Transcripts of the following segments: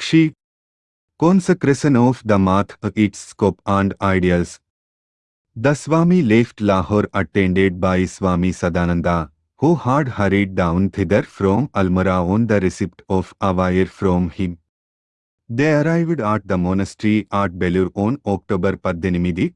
She consecration of the math, its scope and ideals. The Swami left Lahore attended by Swami Sadananda, who had hurried down thither from Almora on the receipt of a wire from him. They arrived at the monastery at Belur on October 18.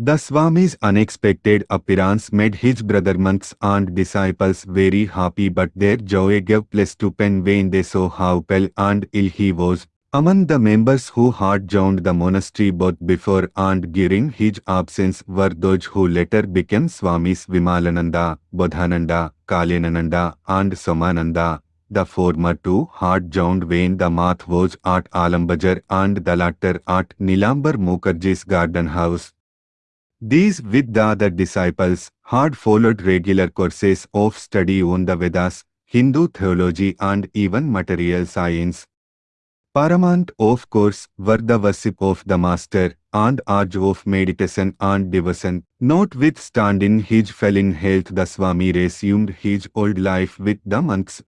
The Swami's unexpected appearance made his brother monks and disciples very happy but their joy gave place to pain when they saw how pale and ill he was. Among the members who had joined the monastery both before and during his absence were those who later became Swamis Vimalananda, Bodhananda, Kalyanananda and Somananda. The former two had joined when the math was at Alambajar and the latter at Nilambar Mukherjee's garden house. These with the disciples had followed regular courses of study on the Vedas, Hindu theology and even material science. Paramount of course were the worship of the Master and urge of meditation and devotion. Notwithstanding his failing health the Swami resumed his old life with the monks.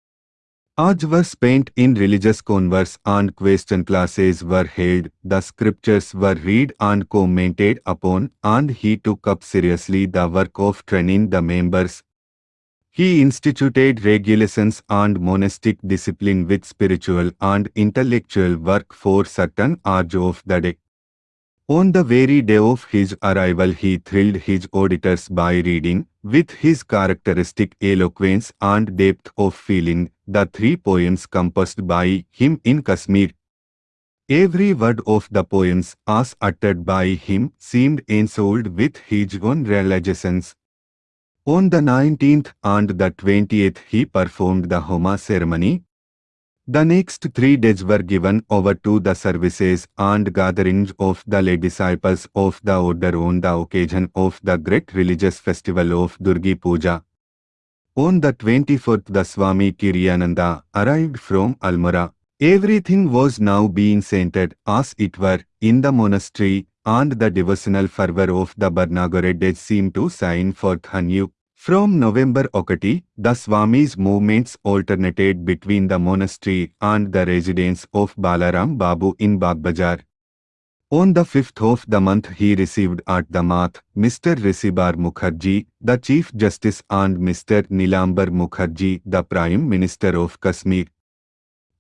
Were spent in religious converse and question classes were held, the scriptures were read and commented upon, and he took up seriously the work of training the members. He instituted regulations and monastic discipline with spiritual and intellectual work for certain hours of the day. On the very day of his arrival he thrilled his auditors by reading, with his characteristic eloquence and depth of feeling, the three poems composed by him in Kashmir. Every word of the poems, as uttered by him, seemed ensouled with his own realizations. On the 19th and the 20th he performed the Homa ceremony, the next three days were given over to the services and gatherings of the lay disciples of the order on the occasion of the great religious festival of Durga Puja. On the 24th the Swami Kiriyananda arrived from Almora. Everything was now being centered, as it were, in the monastery, and the devotional fervor of the Barnagore days seemed to shine forth anew. From November Okati, the Swami's movements alternated between the monastery and the residence of Balaram Babu in Bagbajar. On the 5th of the month he received at the Math, Mr. Rishibar Mukherjee, the Chief Justice and Mr. Nilambar Mukherjee, the Prime Minister of Kashmir,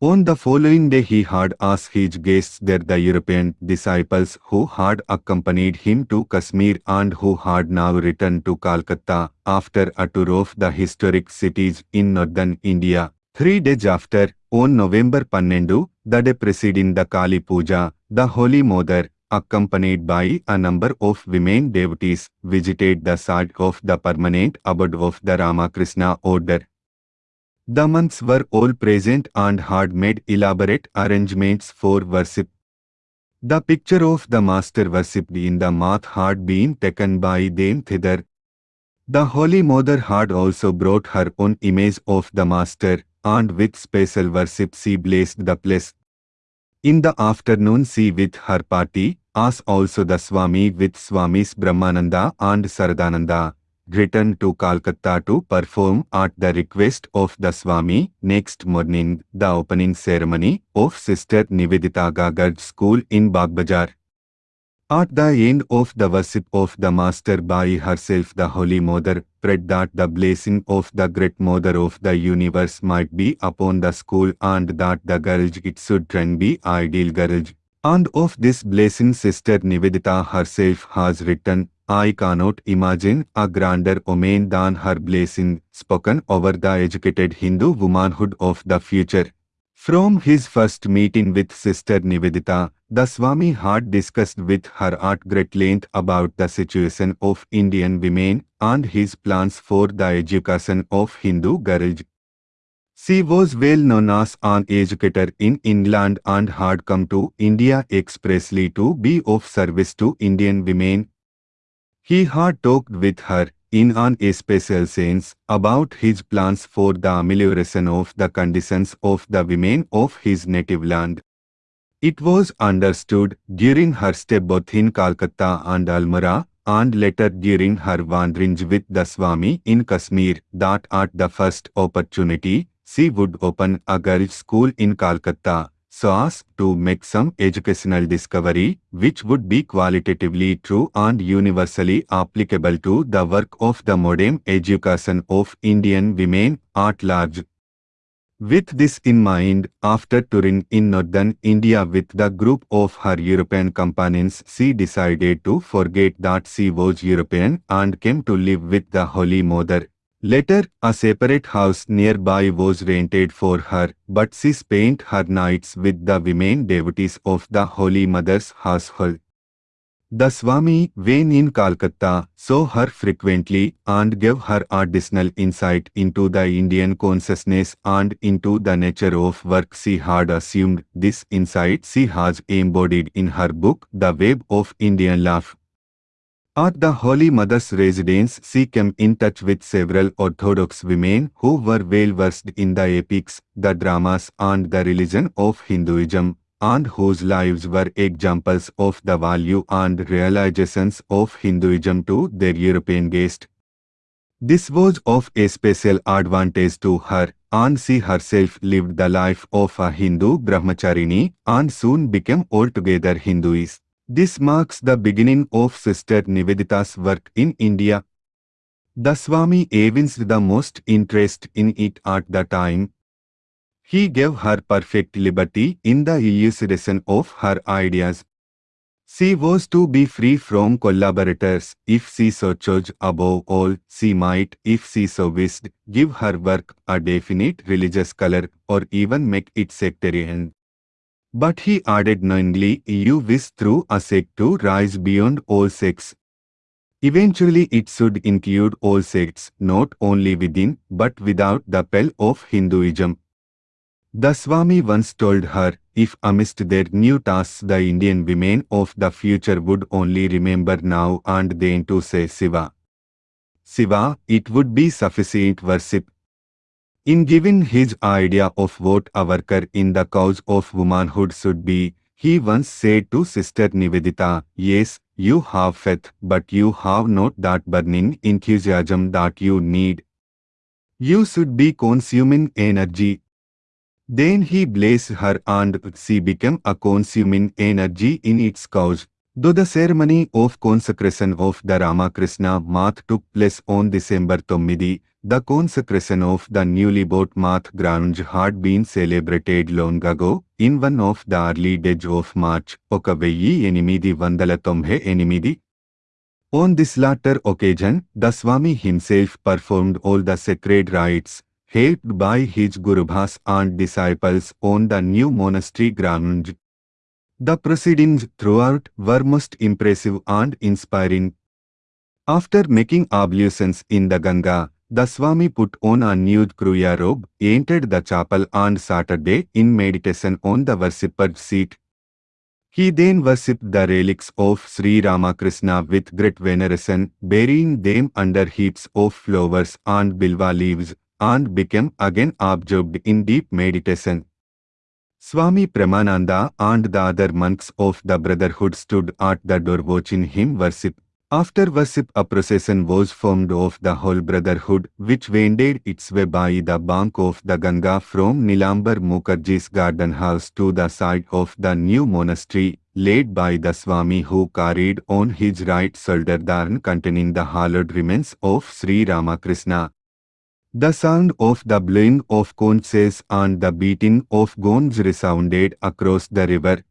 on the following day he had as his guests there the European disciples who had accompanied him to Kashmir and who had now returned to Calcutta after a tour of the historic cities in northern India. Three days after, on November 12, the day preceding the Kali Puja, the Holy Mother, accompanied by a number of women devotees, visited the site of the permanent abode of the Ramakrishna order. The monks were all present and had made elaborate arrangements for worship. The picture of the master worshipped in the math had been taken by them thither. The Holy Mother had also brought her own image of the master, and with special worship she blessed the place. In the afternoon she with her party, as also the Swami with Swamis Brahmananda and Saradananda, returned to Calcutta to perform at the request of the Swami. Next morning, the opening ceremony of Sister Nivedita Gagar's school in Bagbazar. At the end of the worship of the Master by herself the Holy Mother prayed that the blessing of the Great Mother of the universe might be upon the school and that the girls it should train be ideal girls. And of this blessing Sister Nivedita herself has written, I cannot imagine a grander omen than her blessing spoken over the educated Hindu womanhood of the future. From his first meeting with Sister Nivedita, the Swami had discussed with her at great length about the situation of Indian women and his plans for the education of Hindu girls. She was well known as an educator in England and had come to India expressly to be of service to Indian women. He had talked with her, in an especial sense, about his plans for the amelioration of the conditions of the women of his native land. It was understood during her stay both in Calcutta and Almora, and later during her wanderings with the Swami in Kashmir, that at the first opportunity, she would open a girls' school in Calcutta, so as to make some educational discovery which would be qualitatively true and universally applicable to the work of the modern education of Indian women at large. With this in mind, after touring in northern India with the group of her European companions, she decided to forget that she was European and came to live with the Holy Mother. Later, a separate house nearby was rented for her, but she spent her nights with the women devotees of the Holy Mother's household. The Swami, when in Calcutta, saw her frequently and gave her additional insight into the Indian consciousness and into the nature of work she had assumed. This insight she has embodied in her book, The Web of Indian Life. At the Holy Mother's residence, she came in touch with several Orthodox women who were well versed in the epics, the dramas, and the religion of Hinduism, and whose lives were examples of the value and realizations of Hinduism to their European guest. This was of a special advantage to her, and she herself lived the life of a Hindu brahmacharini and soon became altogether Hinduist. This marks the beginning of Sister Nivedita's work in India. The Swami evinced the most interest in it at the time. He gave her perfect liberty in the elucidation of her ideas. She was to be free from collaborators if she so chose above all, she might, if she so wished, give her work a definite religious color or even make it sectarian. But he added knowingly, you wish through a sect to rise beyond all sects. Eventually it should include all sects, not only within, but without the pale of Hinduism. The Swami once told her, if amidst their new tasks the Indian women of the future would only remember now and then to say Siva. Siva, it would be sufficient worship, in giving his idea of what a worker in the cause of womanhood should be, he once said to Sister Nivedita, Yes, you have faith, but you have not that burning enthusiasm that you need. You should be consuming energy. Then he blessed her and she became a consuming energy in its cause. Though the ceremony of consecration of the Ramakrishna Math took place on December 9, the consecration of the newly bought Math grounds had been celebrated long ago, in one of the early days of March, ఒక వెయ్యి ఎనిమిది వందల On this latter occasion, the Swami himself performed all the sacred rites, helped by his Gurubhais and disciples on the new monastery grounds. The proceedings throughout were most impressive and inspiring. After making ablutions in the Ganga, the Swami put on a nude Kruya robe, entered the chapel and Saturday in meditation on the worshipper's seat. He then worshipped the relics of Sri Ramakrishna with great veneration, burying them under heaps of flowers and bilva leaves, and became again absorbed in deep meditation. Swami Premananda and the other monks of the brotherhood stood at the door watching him worship. After worship a procession was formed of the whole brotherhood which wended its way by the bank of the Ganga from Nilambar Mukherjee's garden house to the site of the new monastery, led by the Swami who carried on his right shoulder urn containing the hallowed remains of Sri Ramakrishna. The sound of the blowing of conches and the beating of gongs resounded across the river.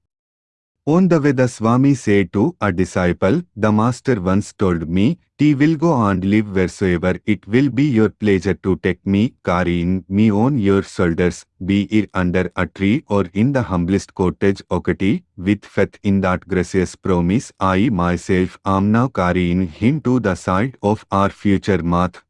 On the way the Swami said to a disciple, the master once told me, T will go and live wheresoever it will be your pleasure to take me, carrying me on your shoulders, be it under a tree or in the humblest cottage okati, with faith in that gracious promise I myself am now carrying him to the side of our future math.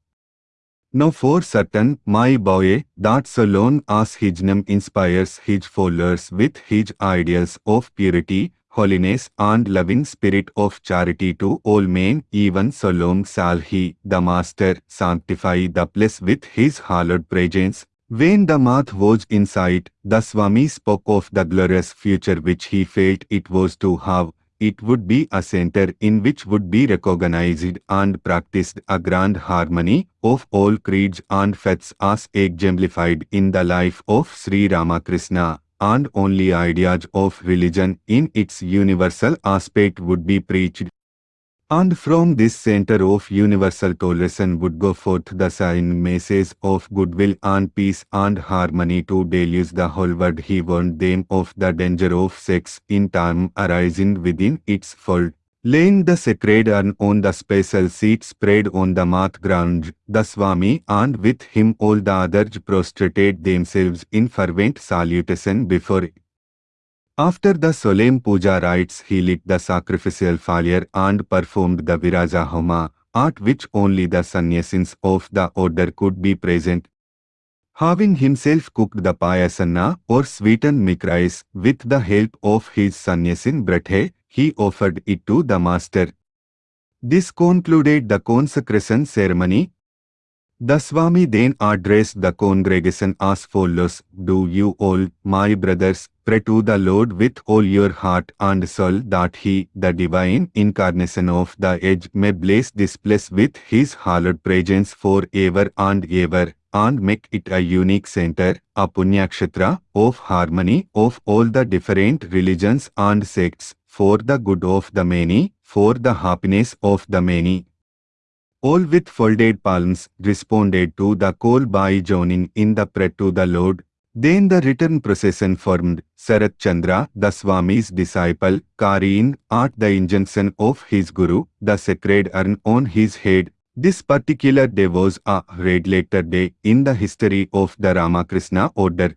Now for certain, my boy, that alone as his name inspires his followers with his ideals of purity, holiness and loving spirit of charity to all men, even so long shall he, the Master, sanctify the place with his hallowed presence. When the math was in sight, the Swami spoke of the glorious future which he felt it was to have, it would be a center in which would be recognized and practiced a grand harmony of all creeds and faiths as exemplified in the life of Sri Ramakrishna. and only ideas of religion in its universal aspect would be preached. And from this center of universal tolerance would go forth the sign message of goodwill and peace and harmony to deluge the whole world. He warned them of the danger of sex in time arising within its fold. Laying the sacred urn on the special seat spread on the mat ground, the Swami and with him all the others prostrated themselves in fervent salutation before it. After the solemn puja rites he lit the sacrificial fire and performed the viraja homa, at which only the sannyasins of the order could be present. Having himself cooked the payasanna or sweetened milk rice with the help of his sannyasin Brathe, he offered it to the master. This concluded the consecration ceremony. The Swami then addressed the congregation as follows, Do you all, my brothers, pray to the Lord with all your heart and soul that He, the divine incarnation of the age, may bless this place with His hallowed presence for ever and ever, and make it a unique center, a punyakshetra of harmony of all the different religions and sects, for the good of the many, for the happiness of the many. All with folded palms responded to the call by joining in the prayer to the Lord. Then the return procession formed. Sarat Chandra, the Swami's disciple, carrying at the injunction of his Guru, the sacred urn on his head. This particular day was a red letter day in the history of the Ramakrishna order.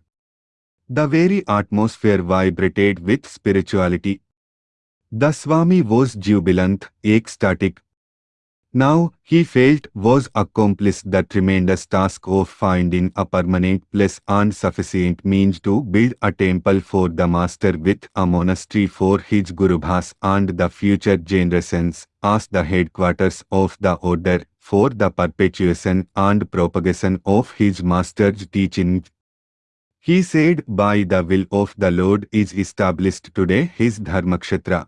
The very atmosphere vibrated with spirituality. The Swami was jubilant, ecstatic, now, he felt was accomplished the tremendous task of finding a permanent place and sufficient means to build a temple for the master with a monastery for his Gurubhais and the future generations as the headquarters of the order for the perpetuation and propagation of his master's teaching. He said, by the will of the Lord is established today his Dharmakshetra.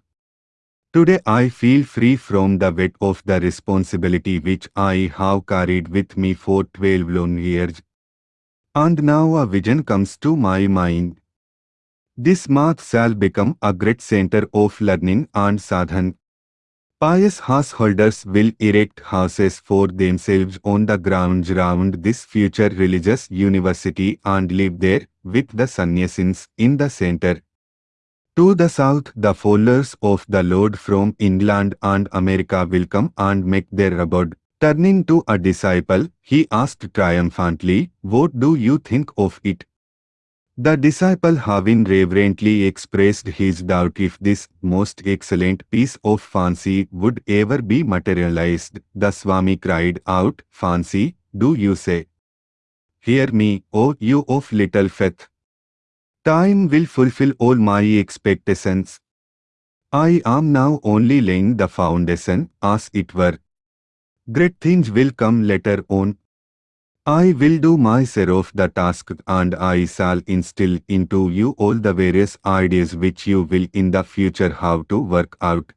Today I feel free from the weight of the responsibility which I have carried with me for 12 long years. And now a vision comes to my mind. This math shall become a great center of learning and sadhan. Pious householders will erect houses for themselves on the grounds round this future religious university and live there with the sannyasins in the center. To the south, the followers of the Lord from England and America will come and make their abode. Turning to a disciple, he asked triumphantly, What do you think of it? The disciple having reverently expressed his doubt if this most excellent piece of fancy would ever be materialized, the Swami cried out, Fancy, do you say? Hear me, O you of little faith. Time will fulfill all my expectations. I am now only laying the foundation, as it were. Great things will come later on. I will do my share of the task and I shall instill into you all the various ideas which you will in the future have to work out.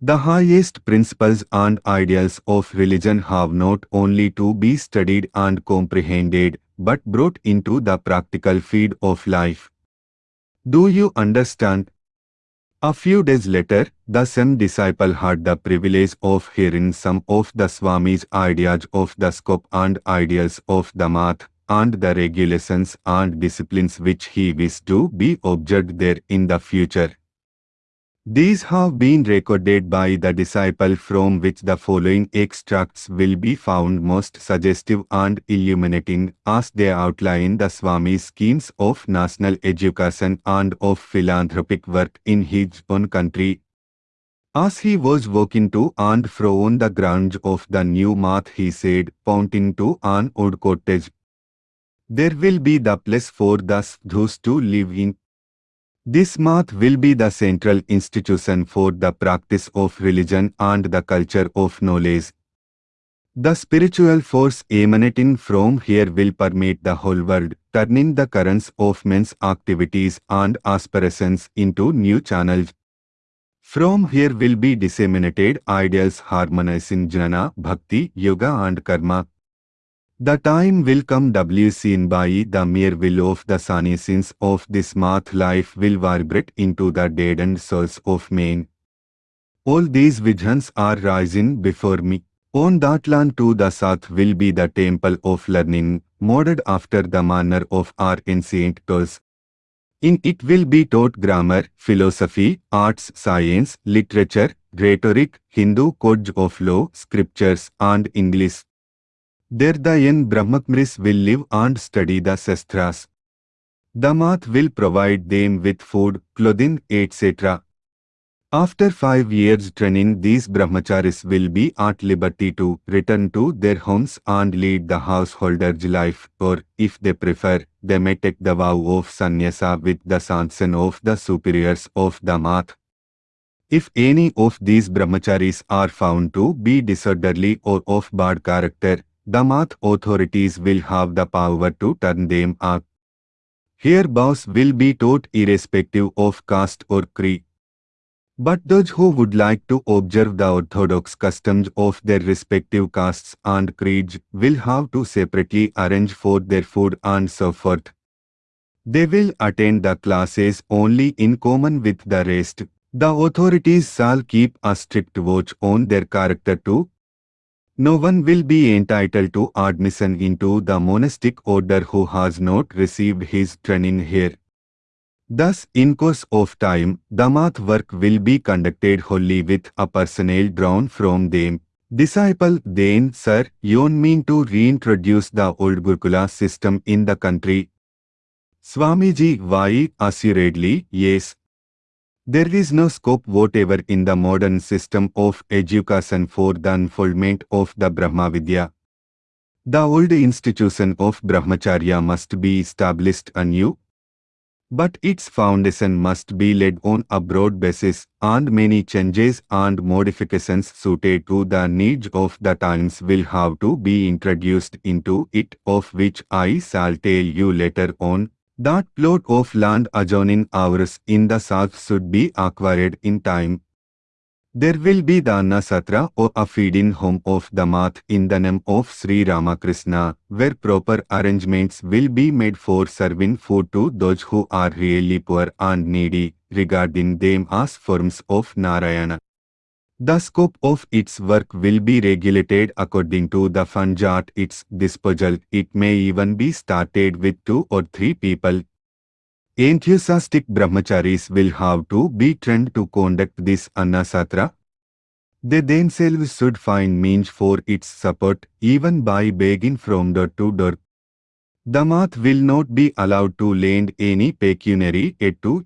The highest principles and ideals of religion have not only to be studied and comprehended, but brought into the practical feed of life. Do you understand? A few days later, the same disciple had the privilege of hearing some of the Swami's ideas of the scope and ideals of the math and the regulations and disciplines which he wished to be observed there in the future. These have been recorded by the disciple from which the following extracts will be found most suggestive and illuminating as they outline the Swami's schemes of national education and of philanthropic work in his own country. As he was walking to and fro on the grounds of the new math he said, pointing to an old cottage, There will be the place for the sadhus to live in this math will be the central institution for the practice of religion and the culture of knowledge. The spiritual force emanating from here will permeate the whole world, turning the currents of men's activities and aspirations into new channels. From here will be disseminated ideals harmonizing jnana, bhakti, yoga and karma. The time will come seen by the mere will of the sannyasins of this math life will vibrate into the deadened souls of men. All these visions are rising before me. On that land too the Sath will be the temple of learning, modeled after the manner of our ancient gods. In it will be taught grammar, philosophy, arts, science, literature, rhetoric, Hindu codes of law, scriptures, and English. Young Brahmacharis will live and study the Shastras. The math will provide them with food, clothing, etc. After five years training these brahmacharis will be at liberty to return to their homes and lead the householder's life or, if they prefer, they may take the vow of sannyasa with the sanction of the superiors of the math. If any of these brahmacharis are found to be disorderly or of bad character, the math authorities will have the power to turn them out. Here vows will be taught irrespective of caste or creed. But those who would like to observe the orthodox customs of their respective castes and creeds will have to separately arrange for their food and so forth. They will attend the classes only in common with the rest. The authorities shall keep a strict watch on their character too. No one will be entitled to admission into the monastic order who has not received his training here. Thus, in course of time, the math work will be conducted wholly with a personnel drawn from them. Disciple, then, sir, you mean to reintroduce the old Gurukula system in the country? Swamiji, why, assuredly, yes. There is no scope whatever in the modern system of education for the unfoldment of the Brahma Vidya. The old institution of Brahmacharya must be established anew. But its foundation must be laid on a broad basis, and many changes and modifications suited to the needs of the times will have to be introduced into it, of which I shall tell you later on. That plot of land adjoining ours in the south should be acquired in time. There will be the Anna Satra or a feeding home of the math in the name of Sri Ramakrishna, where proper arrangements will be made for serving food to those who are really poor and needy, regarding them as forms of Narayana. The scope of its work will be regulated according to the fund at its disposal. It may even be started with two or three people. Enthusiastic brahmacharis will have to be trained to conduct this annasatra. They themselves should find means for its support, even by begging from door to door. The math will not be allowed to lend any pecuniary aid to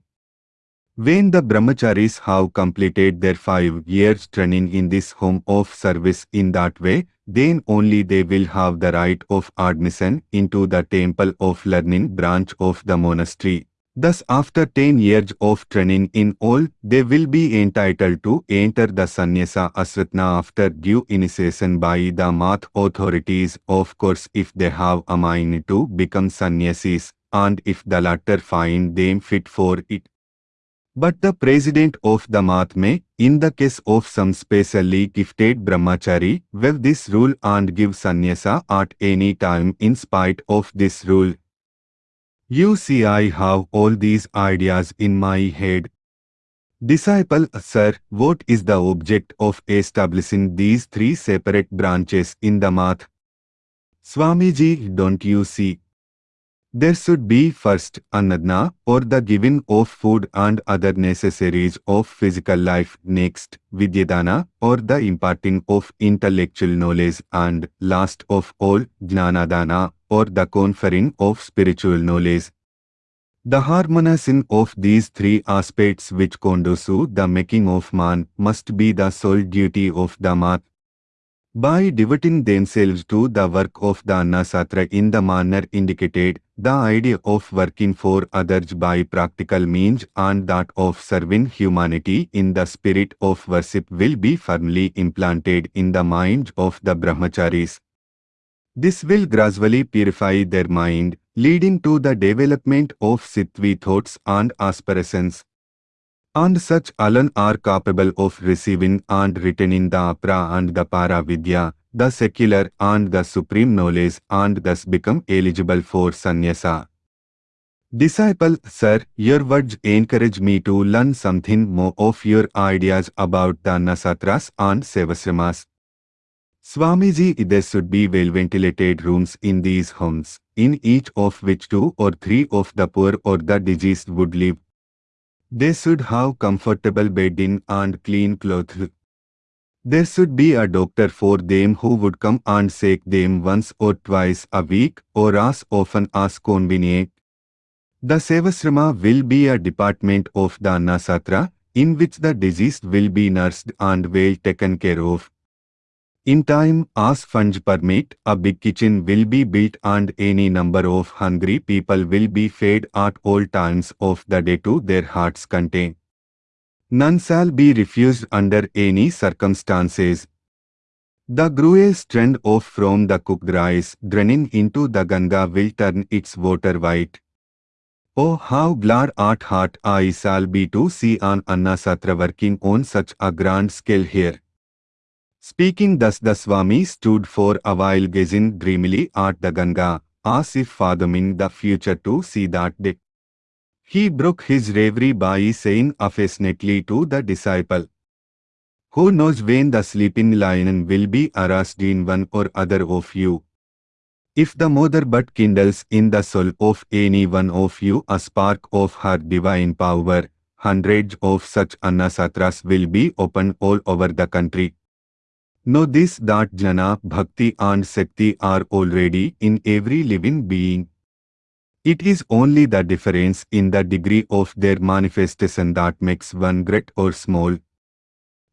when the brahmacharis have completed their five years training in this home of service in that way, then only they will have the right of admission into the temple of learning branch of the monastery. Thus after 10 years of training in all, they will be entitled to enter the sannyasa asrama after due initiation by the math authorities, of course if they have a mind to become sannyasis, and if the latter find them fit for it. But the president of the math may, in the case of some specially gifted brahmachari, waive this rule and give sannyasa at any time in spite of this rule. You see I have all these ideas in my head. Disciple, sir, what is the object of establishing these three separate branches in the math? Swamiji, don't you see? There should be first annadana or the giving of food and other necessaries of physical life, next vidyadana or the imparting of intellectual knowledge and last of all jnanadana or the conferring of spiritual knowledge. The harmonizing of these three aspects which conduce to the making of man must be the sole duty of the math by devoting themselves to the work of the Annasatra in the manner indicated, the idea of working for others by practical means and that of serving humanity in the spirit of worship will be firmly implanted in the minds of the brahmacharis. This will gradually purify their mind, leading to the development of sittvi thoughts and aspirations. And such alone are capable of receiving and retaining the apara and the para vidya. the secular and the supreme knowledge and thus become eligible for sannyasa. Disciple, sir, your words encourage me to learn something more of your ideas about the Annasatras and Sevasramas. Swamiji, there should be well-ventilated rooms in these homes, in each of which two or three of the poor or the diseased would live. They should have comfortable bedding and clean clothes. There should be a doctor for them who would come and shake them once or twice a week or as often as convenient. The Sevasrama will be a department of the Annasatra in which the diseased will be nursed and well taken care of. In time, as funds permit, a big kitchen will be built and any number of hungry people will be fed at all times of the day to their heart's content. None shall be refused under any circumstances. The gruel trend off from the cooked rice draining into the Ganga will turn its water white. Oh, how glad at heart I shall be to see an Anna Satra working on such a grand scale here. Speaking thus the Swami stood for a while gazing dreamily at the Ganga, as if fathoming the future to see that day. He broke his reverie by saying affectionately to the disciple, Who knows when the sleeping lion will be aroused in one or other of you? If the mother but kindles in the soul of any one of you a spark of her divine power, hundreds of such annasatras will be opened all over the country. Know this that jnana, bhakti and sakti are already in every living being. It is only the difference in the degree of their manifestation that makes one great or small.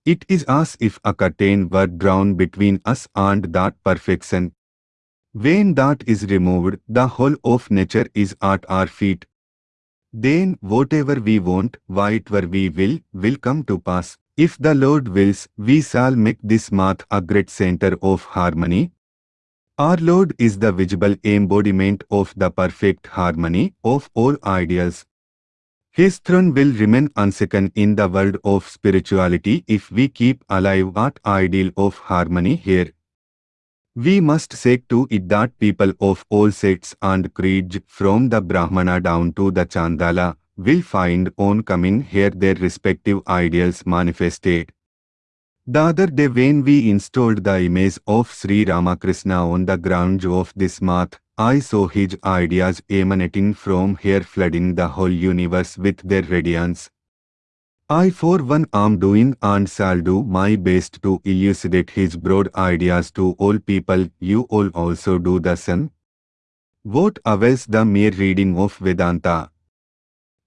It is as if a curtain were drawn between us and that perfection. When that is removed, the whole of nature is at our feet. Then whatever we want, whatever we will, will come to pass. If the Lord wills, we shall make this math a great center of harmony. Our Lord is the visible embodiment of the perfect harmony of all ideals. His throne will remain unshaken in the world of spirituality if we keep alive that ideal of harmony here. We must seek to it that people of all sects and creeds from the Brahmana down to the Chandala will find on coming here their respective ideals manifested. The other day when we installed the image of Sri Ramakrishna on the grounds of this math, I saw his ideas emanating from here flooding the whole universe with their radiance. I for one am doing and shall do my best to elucidate his broad ideas to all people, you all also do the same. What avails the mere reading of Vedanta?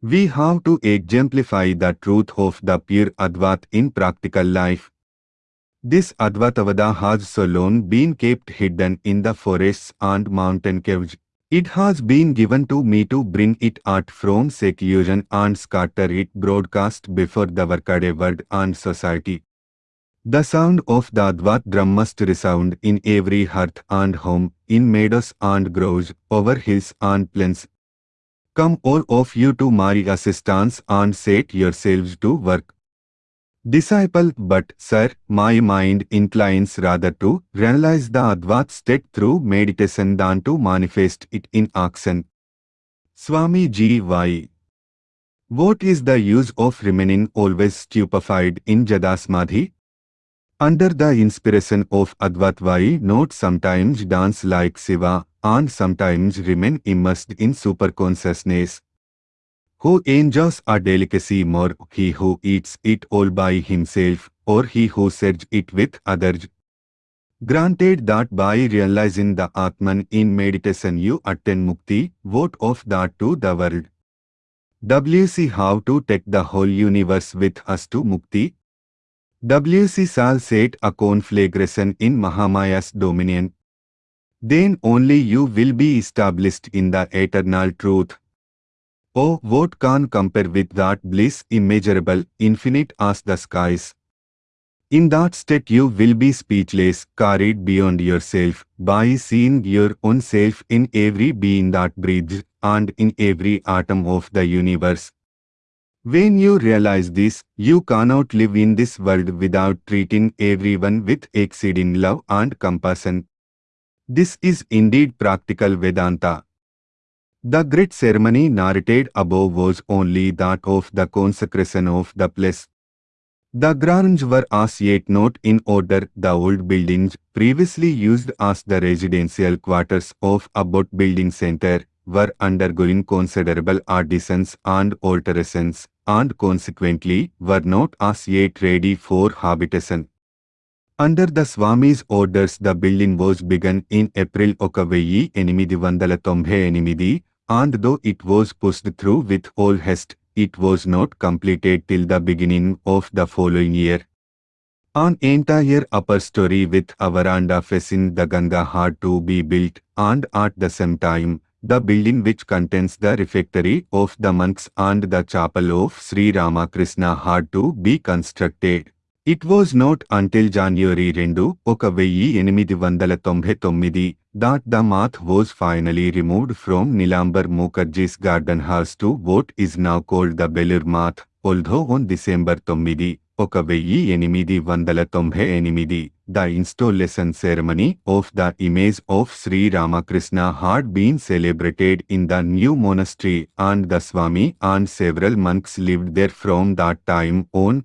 We have to exemplify the truth of the pure Advaita in practical life. This Advaitavada has so long been kept hidden in the forests and mountain caves. It has been given to me to bring it out from seclusion and scatter it broadcast before the workaday world and society. The sound of the Advaita drum must resound in every hearth and home, in meadows and groves, over hills and plains. Come all of you to my assistance and set yourselves to work. Disciple, but, sir, my mind inclines rather to realize the Advaita state through meditation than to manifest it in action. Swami G. Y. What is the use of remaining always stupefied in Jadasamadhi? Under the inspiration of Advaita why not sometimes dance like Siva and sometimes remain immersed in superconsciousness? Who enjoys a delicacy more, he who eats it all by himself, or he who shares it with others? Granted that by realizing the Atman in meditation you attain mukti, what of that to the world? WC how to take the whole universe with us to mukti? WC shall set a conflagration in Mahamaya's dominion. Then only you will be established in the eternal truth, Oh, what can compare with that bliss immeasurable, infinite as the skies? In that state you will be speechless, carried beyond yourself, by seeing your own self in every being that breathes, and in every atom of the universe. When you realize this, you cannot live in this world without treating everyone with exceeding love and compassion. This is indeed practical Vedanta. The great ceremony narrated above was only that of the consecration of the place. The grounds were as yet not in order. The old buildings, previously used as the residential quarters of Abbott Building Center, were undergoing considerable additions and alterations, and consequently were not as yet ready for habitation. Under the Swami's orders the building was begun in April 1898 and though it was pushed through with all haste, it was not completed till the beginning of the following year. An entire upper story with a veranda facing the Ganga had to be built, and at the same time, the building which contains the refectory of the monks and the chapel of Sri Ramakrishna had to be constructed. It was not until January 2, ఒక వెయ్యి ఎనిమిది వందల తొంభై తొమ్మిది that the math was finally removed from Nilambar Mukherjee's garden house to what is now called the Belur Math, although on December 9, ఒక వెయ్యి ఎనిమిది వందల తొంభై ఎనిమిది the installation ceremony of the image of Sri Ramakrishna had been celebrated in the new monastery and the Swami and several monks lived there from that time on